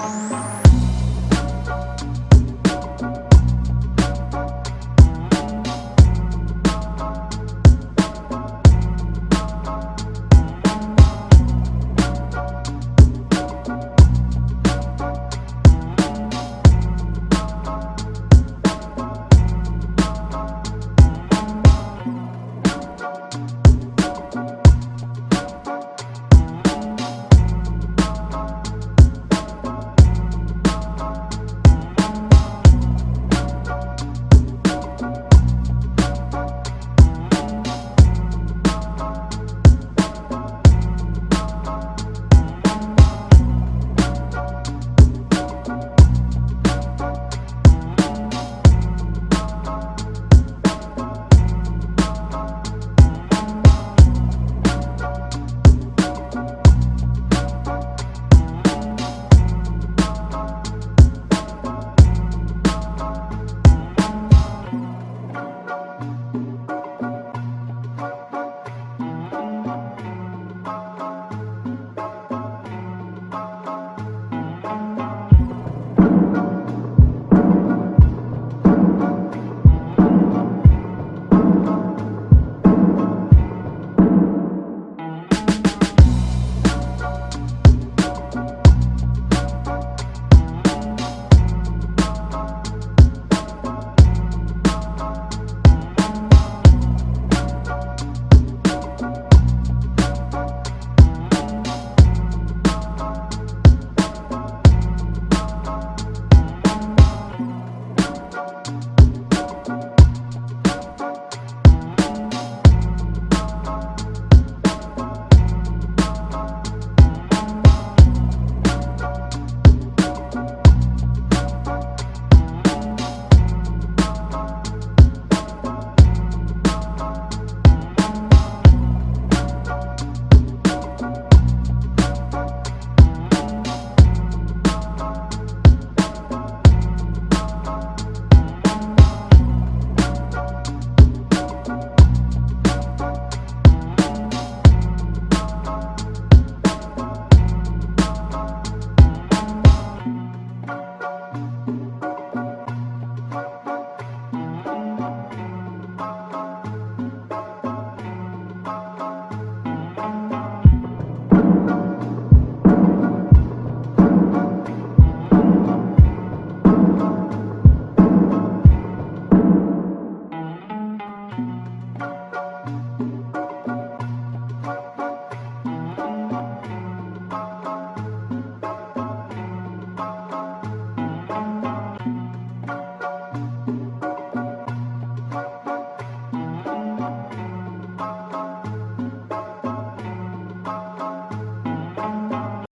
Bye.